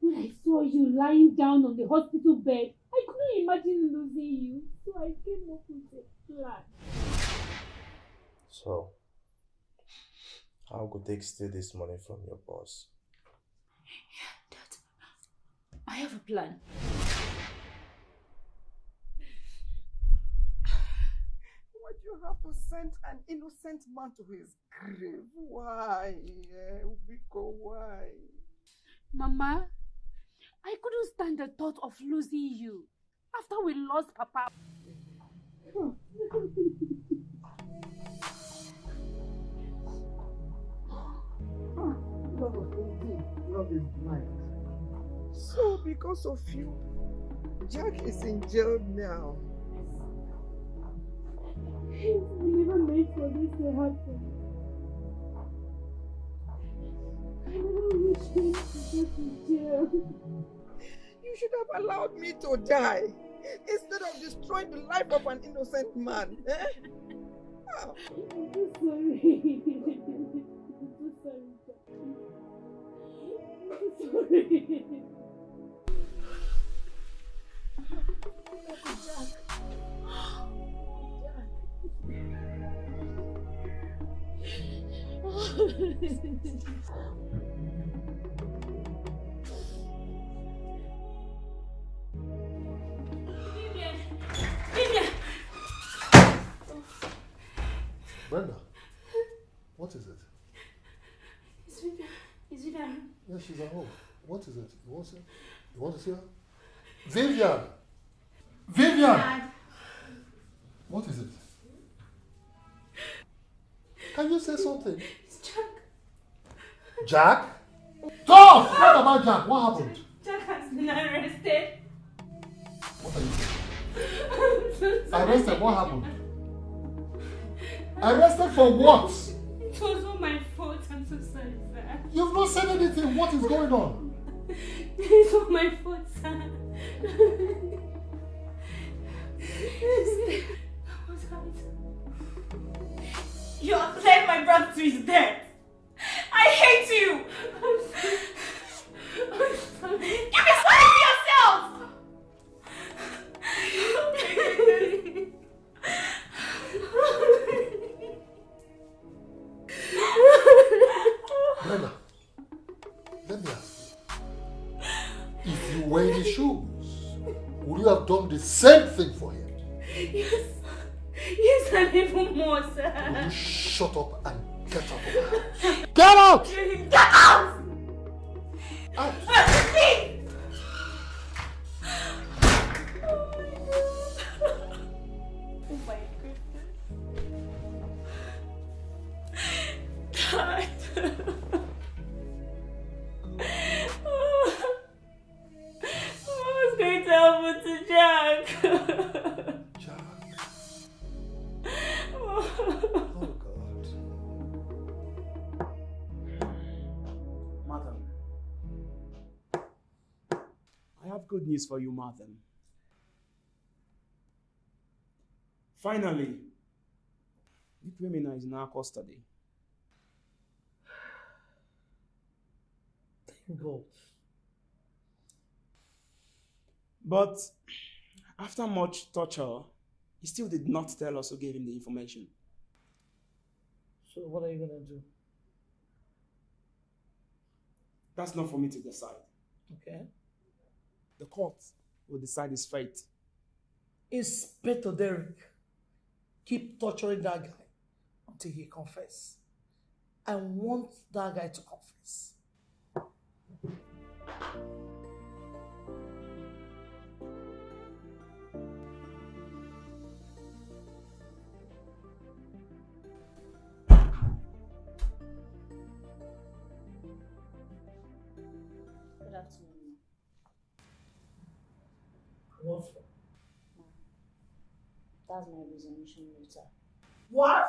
When I saw you lying down on the hospital bed, I couldn't imagine losing you. So I came up with a plan. So, how could take steal this money from your boss? Dad, I have a plan. Why do you have to send an innocent man to his grave? Why? Eh, Biko, why? Mama, I couldn't stand the thought of losing you after we lost Papa. Love Love is blind. So, because of you, Jack is in jail now. We never meant for this to happen. I never wished him to go to jail. You should have allowed me to die instead of destroying the life of an innocent man. Eh? Ah. I'm so sorry. I'm so sorry, I'm so sorry. Brenda, she's at home. What is it? You want to see? You want to see her? Vivian! Vivian! What is it? Can you say something? It's Jack. Jack? Talk! What about Jack? What happened? Jack has been arrested. What are you saying? So. Arrested? What happened? Arrested for what? It was all my fault. I'm so sorry. You've not said anything. What is going on? It's all my fault, sir. I was right. You have led my brother to his death. I hate you. I'm sorry. I'm sorry. Give me sorry yourself. Brenda, let me ask you. If you were in his shoes, would you have done the same thing for him? Yes. Yes, and even more, Will sir. you shut up and get out of my house? Get out! Get out! Out! Uh, I have good news for you, madam. Finally, the criminal is in our custody. Thank God. But after much torture, he still did not tell us who gave him the information. So what are you gonna do? That's not for me to decide. Okay. The court will decide his fate. Inspector Derek, keep torturing that guy until he confess. I want that guy to confess. What for? That's my resignation letter. What?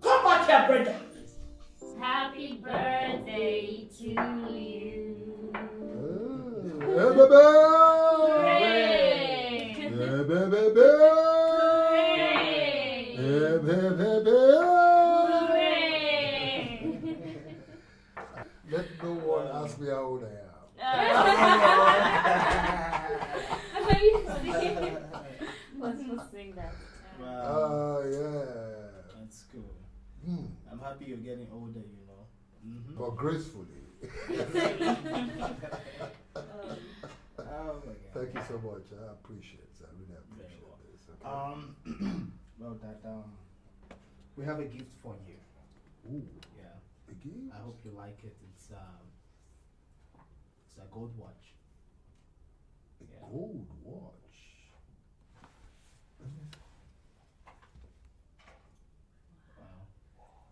Come back here, Brenda. Happy birthday to you. Hey, baby! Hooray! Hey, baby! Hey, baby! Let no one ask me how old I am. Let's not sing that. Ah. Hmm. I'm happy you're getting older, you know. Mhm. But gracefully. Oh my God. Thank you so much. I appreciate it. I really appreciate this. Okay? Um, well, that um, we have a gift for you. Ooh. Yeah. A gift? I hope you like it. It's um, it's a gold watch. A gold watch.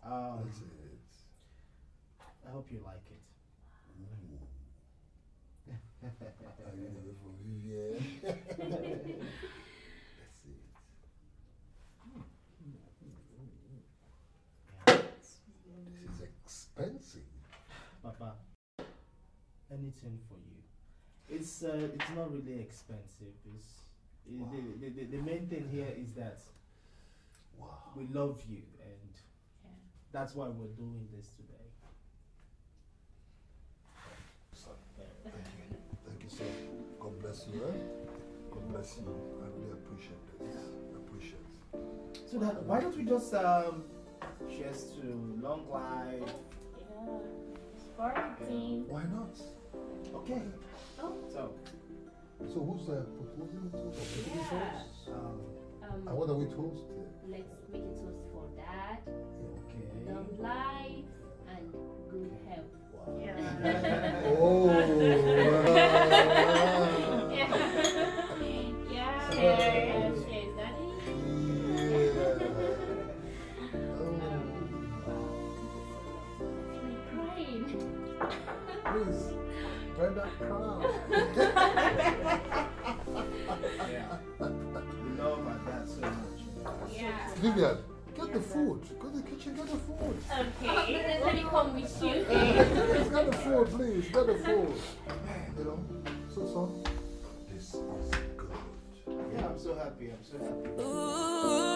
Um, That's it. I hope you like it. Are you ready for Vivian? See it. This is expensive. Papa, anything for you. It's uh, it's not really expensive. It's it, the, the, the, the main thing here is that we love you and that's why we're doing this today. Thank you. Thank you, sir. God bless you. Eh? God bless you. I really appreciate this. I appreciate it. So that why don't we just um cheers to long life. Yeah, Sporting. Why not? Okay. Oh. So So who's uh, proposing to or making Yeah. toast? Um, Um, and what are we toasting? Let's make a toast for dad, okay. long life, and good health. Oh, yeah. yeah. Cheers, cheers, um, daddy. crying. Please, Brenda, calm. yeah. We love our dad so much. Yeah. Vivian, get the food. Go to the kitchen, get the. Okay, let me come with you. Please, get the food, please. Get the food. You know, so son, this is good. Yeah, I'm so happy. I'm so happy. Once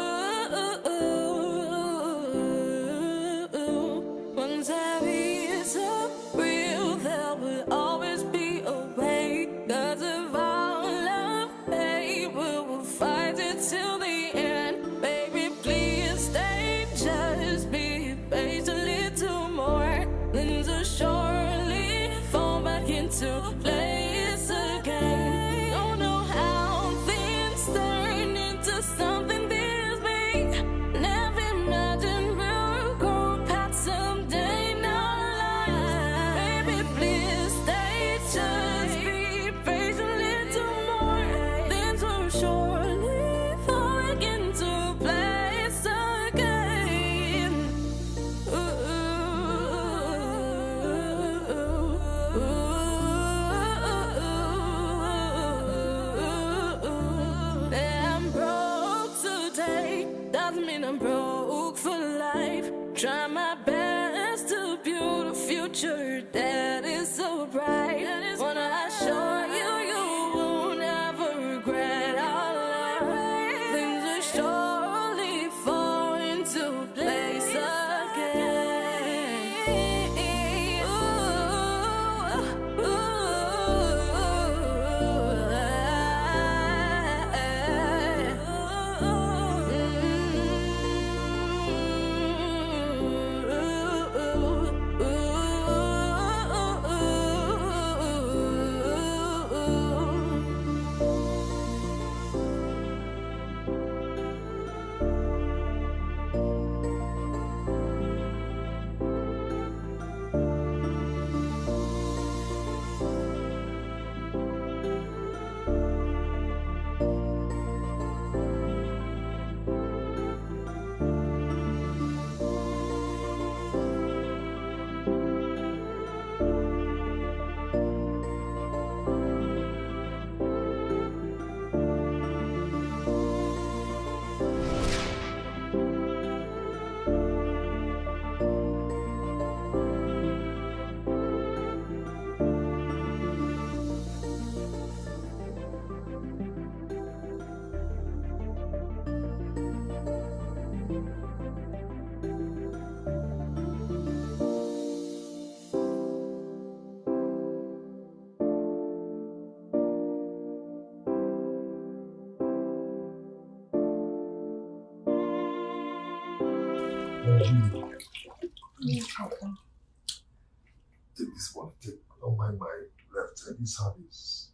my left. This is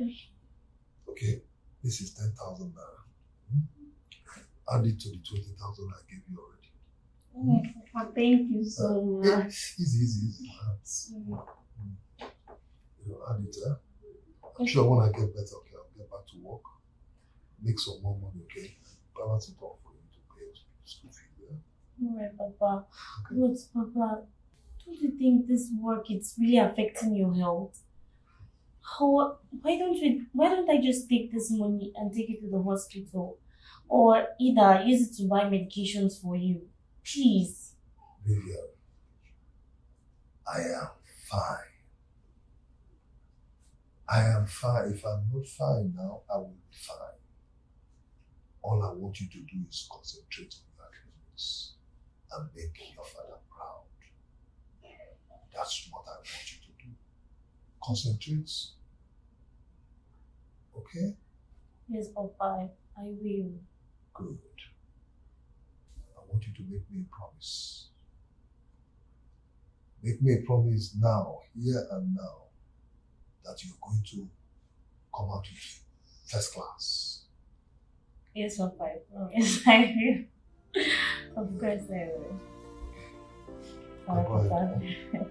okay. Okay. This is ten thousand naira. Hmm? Add it to the twenty thousand I gave you already. Oh, Papa, thank you so Yeah, much. easy, easy, easy. Mm. You know, add it. Eh? I'm sure when I get better, okay, I'll get back to work, make some more money, okay, balance it off for you to pay school fee. Yeah? Alright, Papa. But, Papa, don't you think this work is really affecting your health? How, why don't we, why don't I just take this money and take it to the hospital? Or either use it to buy medications for you. Please. Vivian, I am fine. I am fine. If I'm not fine now, I will be fine. All I want you to do is concentrate on your academics and make your father proud. That's what I want you to do. Concentrate. Okay? Yes, Papa, I will. Good. I want you to make me a promise. Make me a promise now, here and now, that you're going to come out with first class. Yes, Papa, I promise I will. of course I will. Bye, Papa.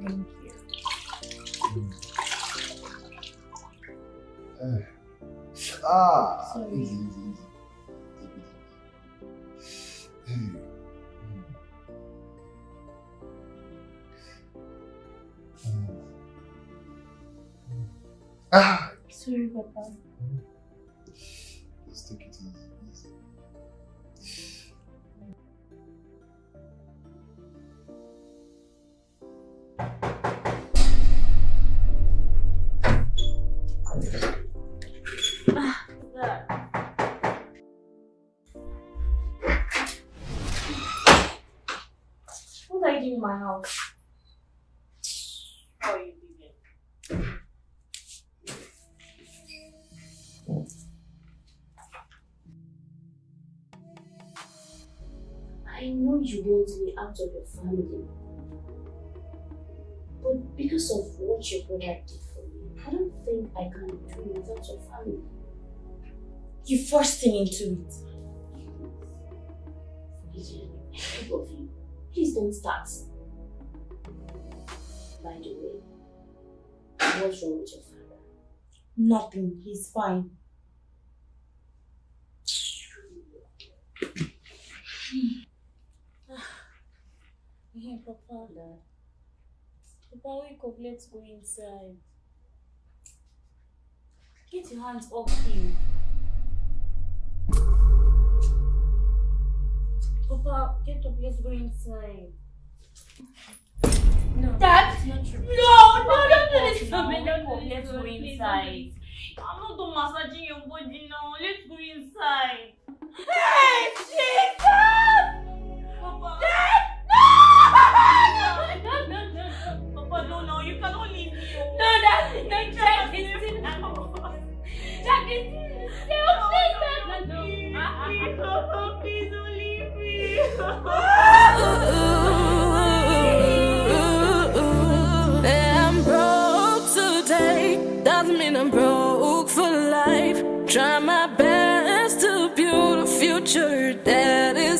Thank you. Eh. Ah, Sorry. easy, easy, easy. Easy. Mm. Mm. Ah, Sorry, Papa. My house? How are you? I know you want me out of your family. But because of what your brother did for me, I don't think I can do without your family. You forced him into it. Gideon, I beg you, please don't start. By the way, what's wrong with your father? Nothing. He's fine. Hey, Papa. Papa, wake up. Let's go inside. Get your hands off him. Papa, get up. Let's go inside. No. It's not true. No, no, don't do this to me. Don't do Wake this up. Let's go Please, inside. I'm not done massaging your body now. Let's go inside. Hey, Jesus! Papa. Dad! No! No, no, no, no. Papa, no, no, you cannot leave me. oh. No, that's it. No, You Jack, leave in. Jack, No, Please, no, no, please, no. please, Papa, please don't leave me. I'm broke for life. Try my best to build a future that is.